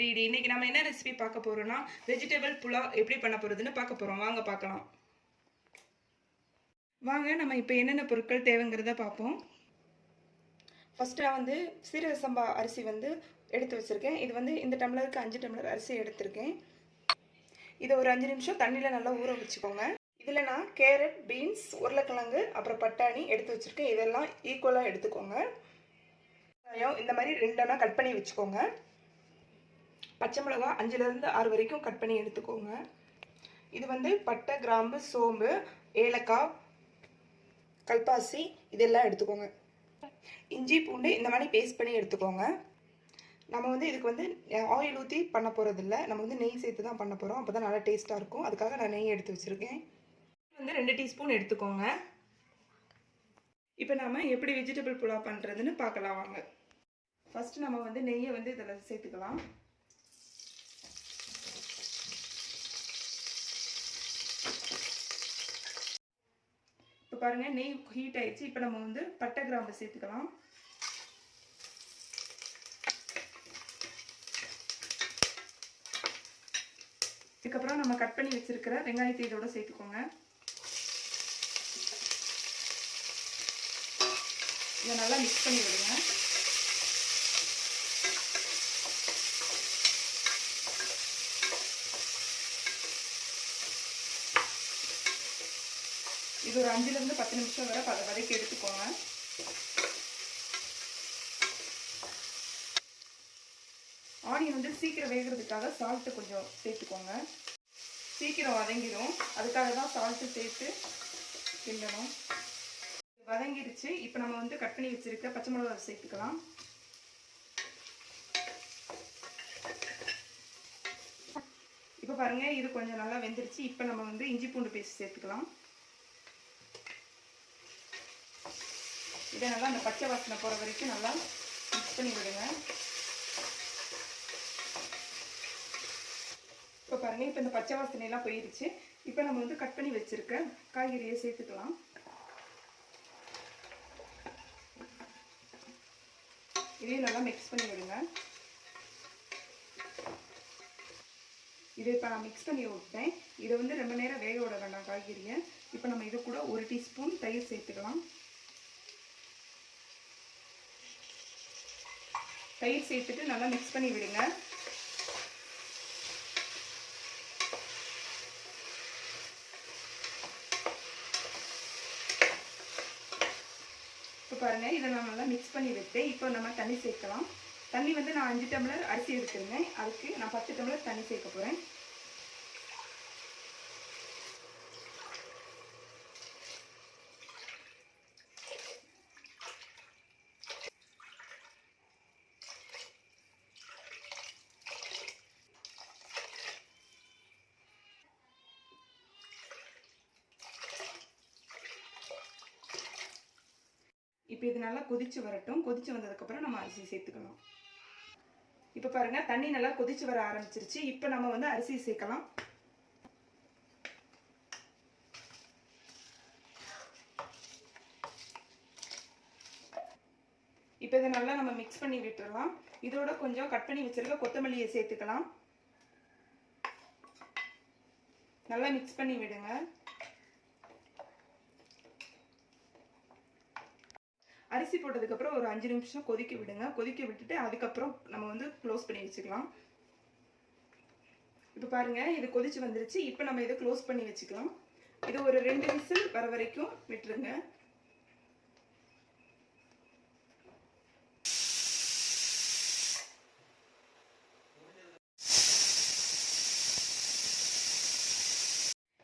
வீடு இன்னைக்கு நம்ம என்ன ரெசிபி பார்க்க போறோம்னா வெஜிடபிள் புலாவ் எப்படி பண்ண போறதுன்னு பார்க்க போறோம். வாங்க பார்க்கலாம். வாங்க நம்ம இப்போ என்னென்ன பொருட்கள் தேவைங்கிறத பார்ப்போம். ஃபஸ்ட்டாக வந்து சீரக சம்பா அரிசி வந்து எடுத்து வச்சுருக்கேன். இது வந்து இந்த டம்ளருக்கு அஞ்சு டம்ளர் அரிசி எடுத்திருக்கேன். இதை ஒரு அஞ்சு நிமிஷம் தண்ணியில் நல்லா ஊற வச்சுக்கோங்க. இதில் நான் கேரட் பீன்ஸ் உருளைக்கிழங்கு அப்புறம் பட்டாணி எடுத்து வச்சுருக்கேன். இதெல்லாம் ஈக்குவலாக எடுத்துக்கோங்க. வெங்காயம் இந்த மாதிரி ரெண்டெல்லாம் கட் பண்ணி வச்சுக்கோங்க. பச்சை மிளகா அஞ்சுலேருந்து ஆறு வரைக்கும் கட் பண்ணி எடுத்துக்கோங்க. இது வந்து பட்டை கிராம்பு சோம்பு ஏலக்காய் கல்பாசி இதெல்லாம் எடுத்துக்கோங்க. இஞ்சி பூண்டு இந்த மாதிரி பேஸ்ட் பண்ணி எடுத்துக்கோங்க. நம்ம வந்து இதுக்கு வந்து ஆயில் ஊற்றி பண்ண போகிறதில்ல நம்ம வந்து நெய் சேர்த்து தான் பண்ண போகிறோம் அப்போ தான் நல்லா டேஸ்ட்டாக இருக்கும். அதுக்காக நான் நெய் எடுத்து வச்சுருக்கேன். வந்து ரெண்டு டீஸ்பூன் எடுத்துக்கோங்க. இப்போ நாம் எப்படி வெஜிடபிள் புலாவ் பண்ணுறதுன்னு பார்க்கலாம் வாங்க. ஃபஸ்ட்டு நம்ம வந்து நெய்யை வந்து இதில் சேர்த்துக்கலாம் இப்போ பாருங்கள் நெய் ஹீட் ஆயிடுச்சு. இப்போ நம்ம வந்து பட்டை கிராம்பு சேர்த்துக்கலாம். இதுக்கப்புறம் நம்ம கட் பண்ணி வச்சுருக்கிற வெங்காயத்தை இதோட சேர்த்துக்கோங்க. இதை நல்லா மிக்ஸ் பண்ணி விடுங்க. இது ஒரு அஞ்சுலேருந்து பத்து நிமிஷம் வரை பத வதக்கி எடுத்துக்கோங்க. ஆனியன் வந்து சீக்கிரம் வேகிறதுக்காக சால்ட்டு கொஞ்சம் சேர்த்துக்கோங்க. சீக்கிரம் வதங்கிடும் அதுக்காக தான் சால்ட்டு சேர்த்து கிண்டணும். வதங்கிடுச்சு இப்போ நம்ம வந்து கட் பண்ணி வச்சிருக்க பச்சை மிளகா சேர்த்துக்கலாம். இப்போ பாருங்க இது கொஞ்சம் நல்லா வெந்துருச்சு. இப்போ நம்ம வந்து இஞ்சி பூண்டு பேஸ்ட் சேர்த்துக்கலாம். இதை நல்லா அந்த பச்சை வாசனை போகிற வரைக்கும் நல்லா மிக்ஸ் பண்ணி விடுங்க. இப்போ பாருங்கள் இப்போ இந்த பச்சை வாசனையெல்லாம் போயிருச்சு. இப்போ நம்ம வந்து கட் பண்ணி வச்சுருக்க காய்கறியை சேர்த்துக்கலாம். இதையும் நல்லா மிக்ஸ் பண்ணி விடுங்க. இதை இப்போ நான் மிக்ஸ் பண்ணி விட்டேன் இதை வந்து ரொம்ப நேரம் வேக விட வேண்டாம் காய்கறியை. இப்போ நம்ம இது கூட ஒரு டீஸ்பூன் தயிர் சேர்த்துக்கலாம். தயிர் சேர்த்துட்டு நல்லா மிக்ஸ் பண்ணி விடுங்க. இப்போ பாருங்கள் இதை நான் நல்லா மிக்ஸ் பண்ணி விட்டேன் இப்போ நம்ம தண்ணி சேர்க்கலாம். தண்ணி வந்து நான் அஞ்சு டம்ளர் அரிசி எடுத்துருந்தேன். அதுக்கு நான் பத்து டம்ளர் தண்ணி சேர்க்க போகிறேன் இப்போ இது நல்லா கொதிச்சு வரட்டும். கொதிச்சு வந்ததுக்கப்புறம் நம்ம அரிசி சேர்த்துக்கலாம். இப்போ பாருங்க தண்ணி நல்லா கொதிச்சு வர ஆரம்பிச்சிருச்சு. இப்போ நம்ம வந்து அரிசி சேர்க்கலாம். இப்போ இதை நல்லா நம்ம மிக்ஸ் பண்ணி விட்டுடலாம் இதோட கொஞ்சம் கட் பண்ணி வச்சிருக்க கொத்தமல்லியை சேர்த்துக்கலாம். நல்லா மிக்ஸ் பண்ணி விடுங்க. அரிசி போட்டதுக்கப்புறம் ஒரு அஞ்சு நிமிஷம் கொதிக்க விடுங்க. கொதிக்க விட்டுட்டு அதுக்கப்புறம் நம்ம வந்து க்ளோஸ் பண்ணி வச்சுக்கலாம். இப்போ பாருங்க இது கொதிச்சு வந்துருச்சு. இப்போ நம்ம இதை க்ளோஸ் பண்ணி வச்சுக்கலாம். இது ஒரு ரெண்டு விசில் வர வரைக்கும் விட்டுருங்க.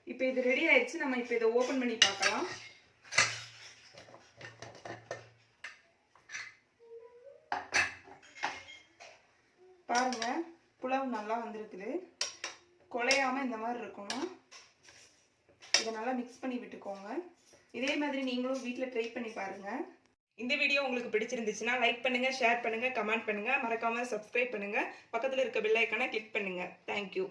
இப்போ இது ரெடி ஆயிடுச்சு நம்ம இப்போ இதை ஓப்பன் பண்ணி பார்க்கலாம். பாருங்க புலவு நல்லா வந்திருக்குது. குலையாமல் இந்த மாதிரி இருக்கணும். இதை நல்லா மிக்ஸ் பண்ணி விட்டுக்கோங்க. இதே மாதிரி நீங்களும் வீட்டில் ட்ரை பண்ணி பாருங்கள் இந்த வீடியோ உங்களுக்கு பிடிச்சிருந்துச்சுன்னா லைக் பண்ணுங்கள் ஷேர் பண்ணுங்கள் கமெண்ட் பண்ணுங்கள் மறக்காமல் சப்ஸ்கிரைப் பண்ணுங்கள் பக்கத்தில் இருக்க பெல் கிளிக் பண்ணுங்கள் தேங்க்யூ